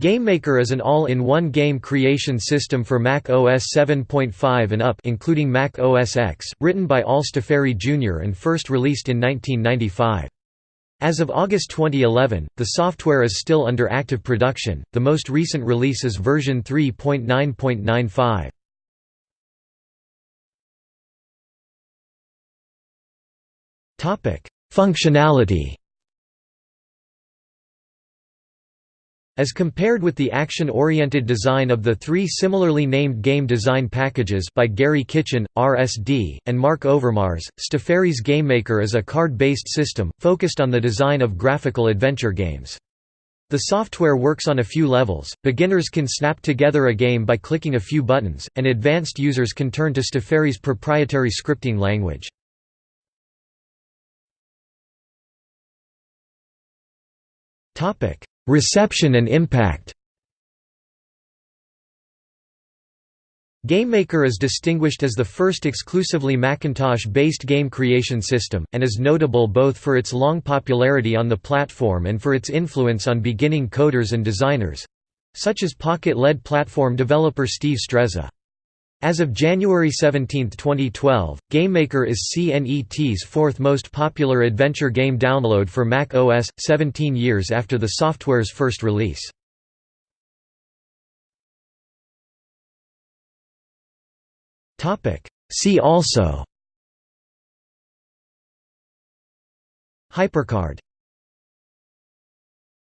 GameMaker is an all-in-one game creation system for Mac OS 7.5 and up including Mac OS X, written by Al Staffieri Jr. and first released in 1995. As of August 2011, the software is still under active production, the most recent release is version 3.9.95. Functionality As compared with the action-oriented design of the three similarly named game design packages by Gary Kitchen, RSD, and Mark Overmars, Staffieri's GameMaker is a card-based system, focused on the design of graphical adventure games. The software works on a few levels, beginners can snap together a game by clicking a few buttons, and advanced users can turn to Staffieri's proprietary scripting language. Reception and impact GameMaker is distinguished as the first exclusively Macintosh-based game creation system, and is notable both for its long popularity on the platform and for its influence on beginning coders and designers—such as Pocket LED platform developer Steve Strezza. As of January 17, 2012, GameMaker is CNET's fourth most popular adventure game download for Mac OS, 17 years after the software's first release. See also Hypercard